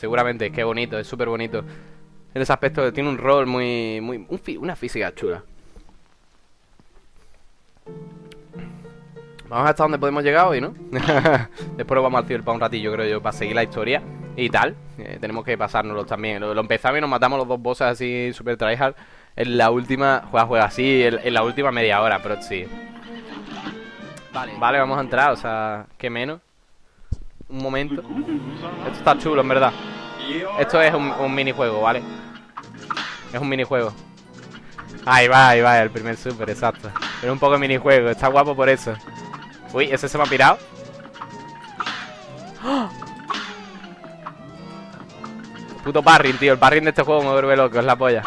Seguramente, es que bonito, es súper bonito. En ese aspecto tiene un rol muy... muy una física chula. Vamos hasta donde podemos llegar hoy, ¿no? Después lo vamos al para un ratillo, creo yo, para seguir la historia y tal. Eh, tenemos que pasárnoslo también. Lo, empezamos y nos matamos los dos bosses así super tryhard. En la última... Juega, juega así, en, la última media hora, pero sí. Vale. Vale, vamos a entrar, o sea, ¿qué menos? Un momento. Esto está chulo, en verdad. Esto es un, minijuego, ¿vale? Es un minijuego. Ahí va, ahí va, el primer super, exacto. Pero un poco de minijuego, está guapo por eso. Uy, ese se me ha pirado. Puto parring, tío. El parring de este juego me vuelve loco, es la polla.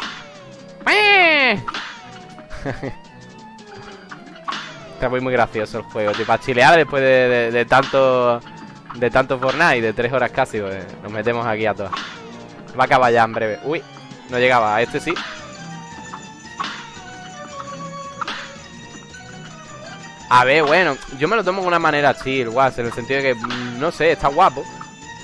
Está muy, muy gracioso el juego, tío. Para chilear después de, tanto de tanto Fortnite, de tres horas casi, pues, nos metemos aquí a todas. Va a acabar ya en breve. Uy, no llegaba. A este sí. A ver, bueno, yo me lo tomo de una manera chill, guas, en el sentido de que, mm, no sé, está guapo.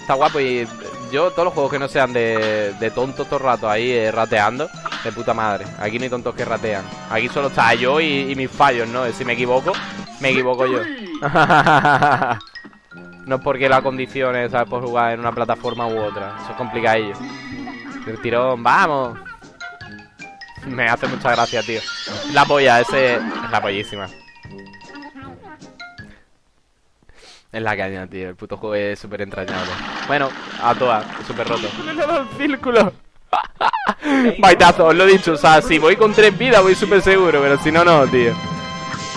Está guapo y yo todos los juegos que no sean de, de tontos todo el rato ahí eh, rateando, de puta madre. Aquí no hay tontos que ratean. Aquí solo está yo y, mis fallos, ¿no? Si me equivoco, me equivoco yo. no es porque la condiciones, ¿sabes? Por jugar en una plataforma u otra. Eso es complicadillo. El tirón, vamos. Me hace mucha gracia, tío. La polla, ese... Es la pollísima. Es la caña, tío. El puto juego es súper entrañable. Bueno, a todas, súper roto. Le el círculo. Baitazo, os lo he dicho. O sea, si voy con tres vidas, voy súper seguro. Pero si no, no, tío.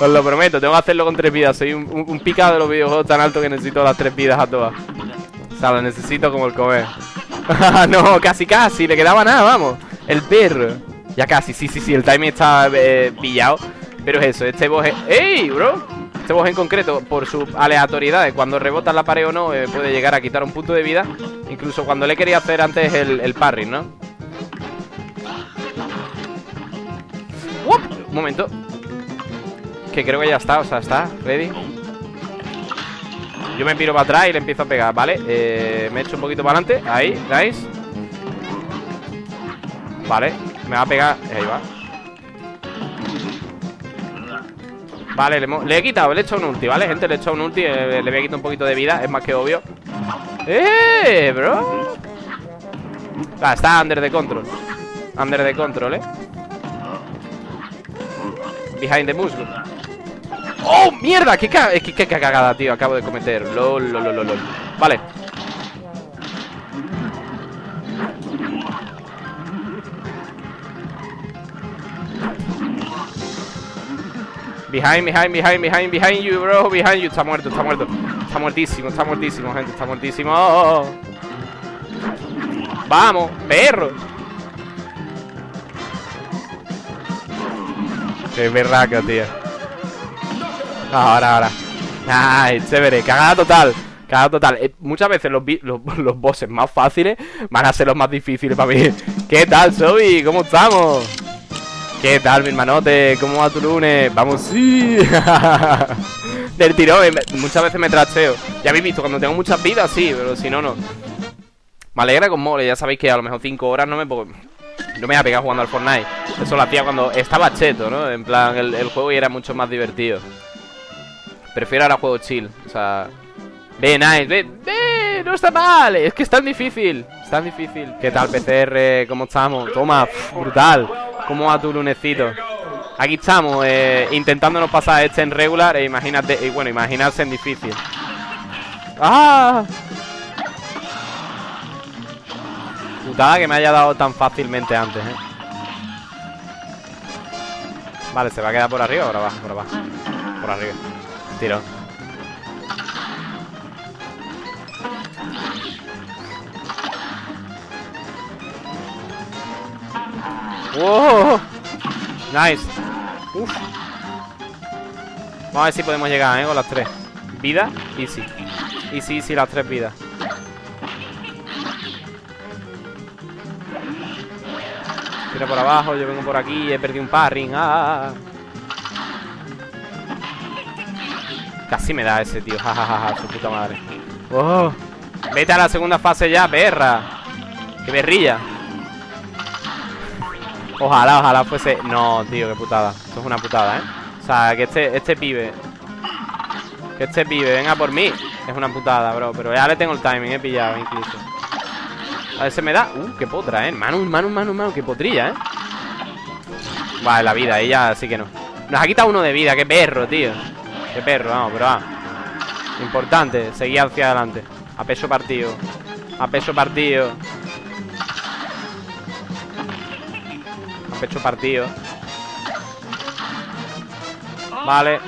Os lo prometo, tengo que hacerlo con tres vidas. Soy un, picado de los videojuegos tan alto que necesito las tres vidas a todas. O sea, lo necesito como el comer. no, casi, casi. Le quedaba nada, vamos. El perro. Ya casi, sí, sí, sí. El timing está eh, pillado. Pero es eso, este boss es... ¡Ey, bro! Este boss en concreto, por su aleatoriedad cuando rebota la pared o no, eh, puede llegar a quitar un punto de vida. Incluso cuando le quería hacer antes el, el parry, ¿no? Un momento. Que creo que ya está, o sea, está, ready. Yo me piro para atrás y le empiezo a pegar, ¿vale? Eh, me echo un poquito para adelante, ahí, nice Vale, me va a pegar, ahí va Vale, le, he quitado, le he echado un ulti, ¿vale? Gente, le he echado un ulti, eh, le voy a quitar un poquito de vida Es más que obvio ¡Eh, bro! Ah, está under the control Under the control, ¿eh? Behind the muscle ¡Oh, mierda! ¿Qué, qué, qué cagada, tío? Acabo de cometer LOL, lol, lol, lol Vale Behind, behind, behind, behind, behind you, bro. Behind you. Está muerto, está muerto. Está muertísimo, está muertísimo, gente. Está muertísimo. Vamos, perro. Qué berraca, tío. Ahora, ahora. Ay, chévere. Cagada total. Cagada total. Eh, muchas veces los, los, los bosses más fáciles van a ser los más difíciles para mí. ¿Qué tal, Sobi? ¿Cómo estamos? ¿Qué tal, mi hermanote? ¿Cómo va tu lunes? ¡Vamos, sí! Del tirón, eh, muchas veces me trasteo Ya habéis visto, cuando tengo muchas vidas, sí, pero si no, no Me alegra con mole, ya sabéis que a lo mejor 5 horas no me... No me voy a pegar jugando al Fortnite Eso lo hacía cuando estaba cheto, ¿no? En plan, el, juego y era mucho más divertido Prefiero ahora juego chill O sea... Ve, nice, ve, ve, no está mal Es que es tan difícil Es tan difícil ¿Qué tal, PCR? ¿Cómo estamos? Toma, brutal ¿Cómo va tu lunecito? Aquí estamos, eh, intentándonos pasar este en regular e imagínate, y bueno, imaginarse en difícil. ¡Ah! Putada que me haya dado tan fácilmente antes, ¿eh? Vale, ¿se va a quedar por arriba o por abajo? Por abajo. Por arriba. ¡Wow! Nice. Uf. Vamos a ver si podemos llegar, ¿eh? Con las tres. Vida, easy. Easy, easy, las tres vidas. Tira por abajo, yo vengo por aquí, he perdido un parring. ¡Ah! Casi me da ese tío, jajaja, su puta madre. ¡Oh! Vete a la segunda fase ya, perra. ¡Qué berrilla! Ojalá, ojalá fuese... No, tío, qué putada Esto es una putada, ¿eh? O sea, que este, este pibe Que este pibe venga por mí Es una putada, bro Pero ya le tengo el timing, he pillado incluso A ver, se me da... Uh, qué potra, ¿eh? Manu, manu, manu, manu Qué potrilla, ¿eh? Vale, la vida, ella sí que no Nos ha quitado uno de vida, qué perro, tío Qué perro, vamos, pero va. Importante, seguir hacia adelante. A peso partido. A peso partido. Pecho partido. Vale.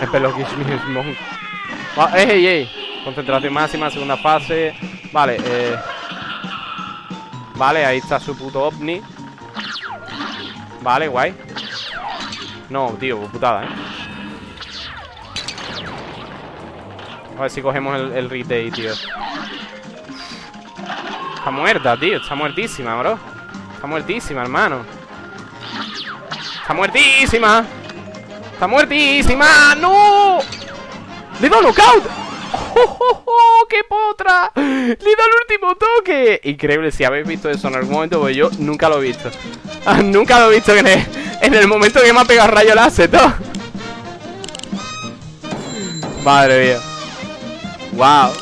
Es peloquísimo. ¡Ey, ey! Concentración máxima, segunda fase. Vale, eh. Vale, ahí está su puto ovni Vale, guay No, tío, putada, eh A ver si cogemos el, el tío Está muerta, tío. Está muertísima, bro. Está muertísima, hermano. Está muertísima. Está muertísima. ¡No! ¡Le dado knockout! ¡Oh, oh, oh! ¡Qué potra! ¡Le he el último toque! Increíble, si habéis visto eso en algún momento, pues yo nunca lo he visto. Ah, nunca lo he visto en el, en el momento que me ha pegado rayo láser, todo. Madre mía. Wow.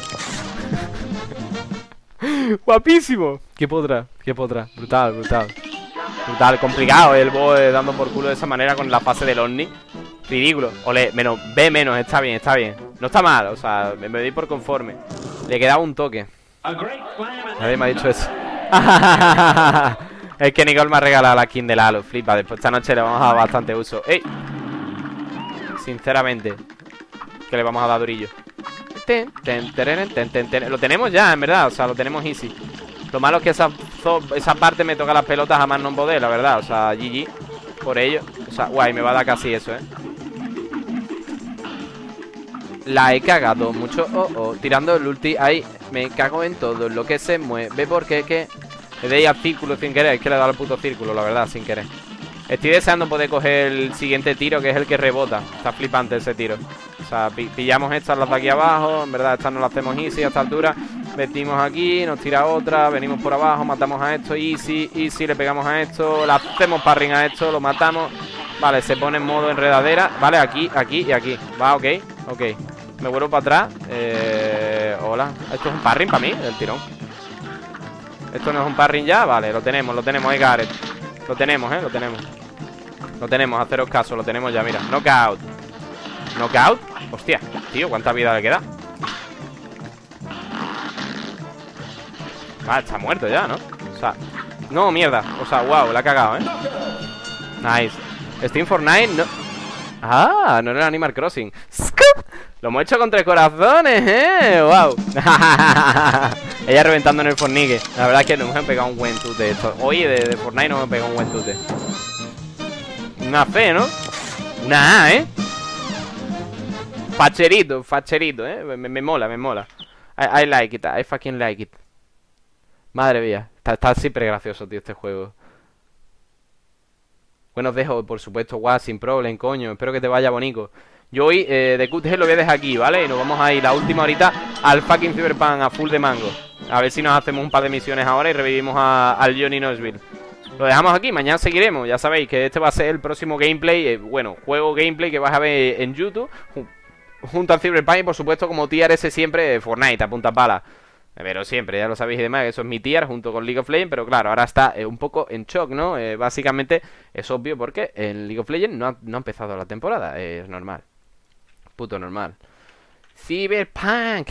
Guapísimo. ¿Qué podrá? ¿Qué podrá? Brutal, brutal. Brutal, complicado el boy dando por culo de esa manera con la fase del Omni. Ridículo. Ole, menos, B menos, está bien, está bien. No está mal, o sea, me, doy por conforme. Le quedaba un toque. Nadie me ha dicho eso. es que Nicole me ha regalado la skin del Halo. Flipa, después esta noche le vamos a dar bastante uso. ¡Ey! Sinceramente, que le vamos a dar durillo. Lo tenemos ya, en verdad, o sea, lo tenemos easy Lo malo es que esa, esa parte me toca las pelotas a más no poder, la verdad O sea, GG Por ello O sea, guay, me va a dar casi eso, eh La he cagado mucho, oh, oh Tirando el ulti, ahí Me cago en todo lo que se mueve Porque que Le doy al círculo sin querer. Es que le he dado el puto círculo, la verdad, sin querer. Estoy deseando poder coger el siguiente tiro Que es el que rebota. Está flipante ese tiro. O sea, pillamos estas las de aquí abajo. En verdad estas no las hacemos easy a esta altura. Metimos aquí, nos tira otra. Venimos por abajo, matamos a esto. Easy, easy, le pegamos a esto. Le hacemos parring a esto, lo matamos. Vale, se pone en modo enredadera. Vale, aquí, aquí y aquí. Va, ok, ok Me vuelvo para atrás eh, Hola, esto es un parring para mí, el tirón Esto no es un parring ya, vale, lo tenemos, lo tenemos ahí Gareth Lo tenemos, eh, lo tenemos Lo tenemos, haceros caso, lo tenemos ya, mira Knockout ¿Knockout? Hostia, tío, ¿cuánta vida le queda? Ah, está muerto ya, ¿no? O sea, no, mierda O sea, wow, la ha cagado, ¿eh? Nice Steam Fortnite, no Ah, no era Animal Crossing Lo hemos hecho con tres corazones, ¿eh? Wow Ella reventando en el Fornique. La verdad es que nos hemos pegado un buen tute esto. Oye, de, de Fortnite nos hemos pegado un buen tute. Una fe, ¿no? Una A, ¿eh? Facherito, facherito, ¿eh? Me, mola, me mola. I, like it, I fucking like it. Madre mía Está, siempre gracioso, tío, este juego. Bueno, os dejo, por supuesto, guau, sin problem, coño. Espero que te vaya bonito Yo hoy, eh, de QTG lo voy a dejar aquí, ¿vale? Y nos vamos a ir la última horita al fucking Cyberpunk a full de mango A ver si nos hacemos un par de misiones ahora y revivimos al Johnny Knoxville lo dejamos aquí, mañana seguiremos Ya sabéis que este va a ser el próximo gameplay eh, Bueno, juego gameplay que vas a ver en YouTube junto al Cyberpunk y por supuesto como tier ese siempre Fortnite a punta pala. Pero siempre, ya lo sabéis y demás, eso es mi tier junto con League of Legends, pero claro, ahora está eh, un poco en shock, ¿no? Eh, básicamente es obvio porque en League of Legends no no ha empezado la temporada, es normal. Puto normal. Cyberpunk.